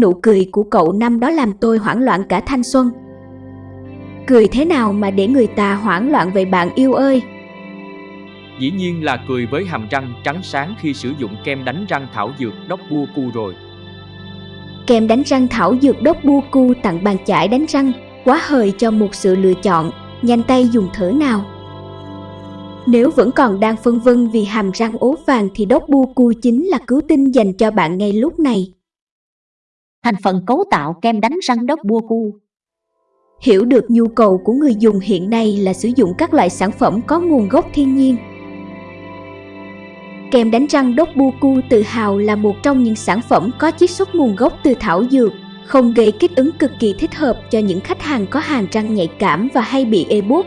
Nụ cười của cậu năm đó làm tôi hoảng loạn cả thanh xuân. Cười thế nào mà để người ta hoảng loạn vậy bạn yêu ơi? Dĩ nhiên là cười với hàm răng trắng sáng khi sử dụng kem đánh răng thảo dược đốc bua cu rồi. Kem đánh răng thảo dược đốc bua cu tặng bàn chải đánh răng, quá hời cho một sự lựa chọn, nhanh tay dùng thử nào. Nếu vẫn còn đang phân vân vì hàm răng ố vàng thì đốc bua cu chính là cứu tinh dành cho bạn ngay lúc này. Thành phần cấu tạo kem đánh răng đốc bua cu Hiểu được nhu cầu của người dùng hiện nay là sử dụng các loại sản phẩm có nguồn gốc thiên nhiên. Kem đánh răng đốc bua cu tự hào là một trong những sản phẩm có chiết xuất nguồn gốc từ thảo dược, không gây kích ứng cực kỳ thích hợp cho những khách hàng có hàm răng nhạy cảm và hay bị ê buốt.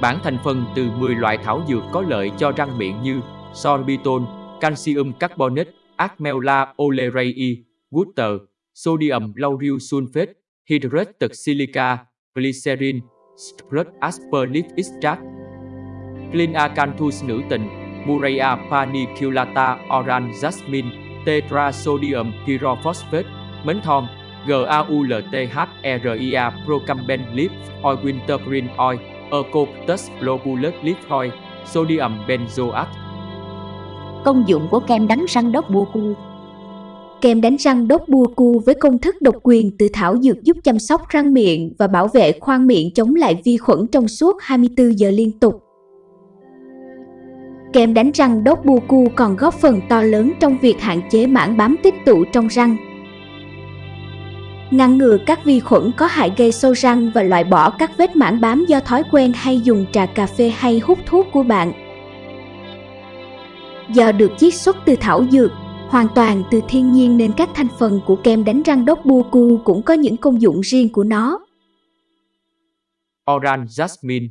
Bản thành phần từ 10 loại thảo dược có lợi cho răng miệng như sorbitol, calcium carbonate, Acmella olerei, water, sodium lauryl sulfate, hydrated silica, glycerin, strut asperlip extract, Clean Acanthus nữ tình, Murray paniculata orange jasmine, tetrasodium pyrophosphate, mến thon, GAULTHRIA Procamben Leaf Oil Wintergreen Oil, Eucalyptus globulus Leaf Oil, Sodium benzoate. Công dụng của kem đánh răng đốc bua cu Kem đánh răng đốc bua cu với công thức độc quyền từ thảo dược giúp chăm sóc răng miệng và bảo vệ khoang miệng chống lại vi khuẩn trong suốt 24 giờ liên tục. Kem đánh răng đốt bua cu còn góp phần to lớn trong việc hạn chế mảng bám tích tụ trong răng. Ngăn ngừa các vi khuẩn có hại gây sâu răng và loại bỏ các vết mảng bám do thói quen hay dùng trà cà phê hay hút thuốc của bạn. Do được chiết xuất từ thảo dược, hoàn toàn từ thiên nhiên nên các thành phần của kem đánh răng đốt bu cu cũng có những công dụng riêng của nó. Orange Jasmine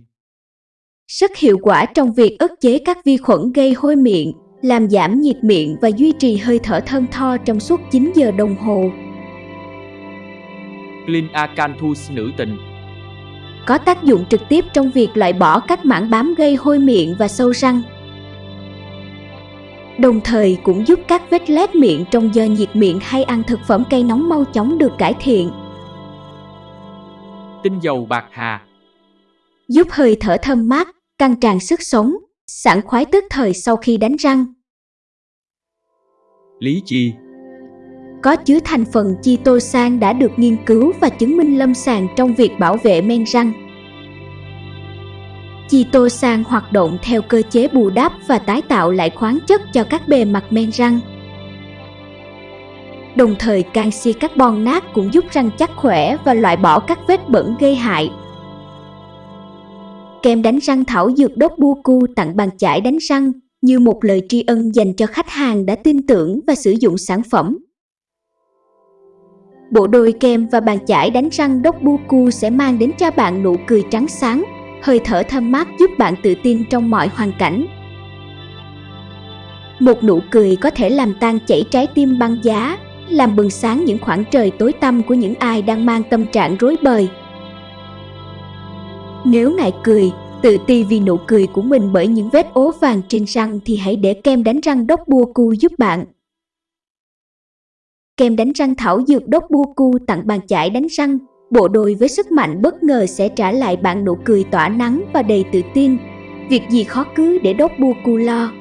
rất hiệu quả trong việc ức chế các vi khuẩn gây hôi miệng, làm giảm nhiệt miệng và duy trì hơi thở thơm tho trong suốt 9 giờ đồng hồ. Clean Acanthus nữ tình Có tác dụng trực tiếp trong việc loại bỏ các mảng bám gây hôi miệng và sâu răng. Đồng thời cũng giúp các vết lét miệng trong giờ nhiệt miệng hay ăn thực phẩm cây nóng mau chóng được cải thiện. Tinh dầu bạc hà giúp hơi thở thơm mát, căng tràn sức sống, sảng khoái tức thời sau khi đánh răng. Lý chi Có chứa thành phần chitosan đã được nghiên cứu và chứng minh lâm sàng trong việc bảo vệ men răng. Chitosan hoạt động theo cơ chế bù đắp và tái tạo lại khoáng chất cho các bề mặt men răng. Đồng thời canxi carbon nát cũng giúp răng chắc khỏe và loại bỏ các vết bẩn gây hại kem đánh răng thảo dược đốt buku tặng bàn chải đánh răng như một lời tri ân dành cho khách hàng đã tin tưởng và sử dụng sản phẩm. Bộ đôi kem và bàn chải đánh răng đốt buku sẽ mang đến cho bạn nụ cười trắng sáng, hơi thở thơm mát giúp bạn tự tin trong mọi hoàn cảnh. Một nụ cười có thể làm tan chảy trái tim băng giá, làm bừng sáng những khoảng trời tối tăm của những ai đang mang tâm trạng rối bời. Nếu ngại cười, tự ti vì nụ cười của mình bởi những vết ố vàng trên răng thì hãy để kem đánh răng đốc bua cu giúp bạn. Kem đánh răng thảo dược đốc bua cu tặng bàn chải đánh răng, bộ đôi với sức mạnh bất ngờ sẽ trả lại bạn nụ cười tỏa nắng và đầy tự tin. Việc gì khó cứ để đốc bu cu lo.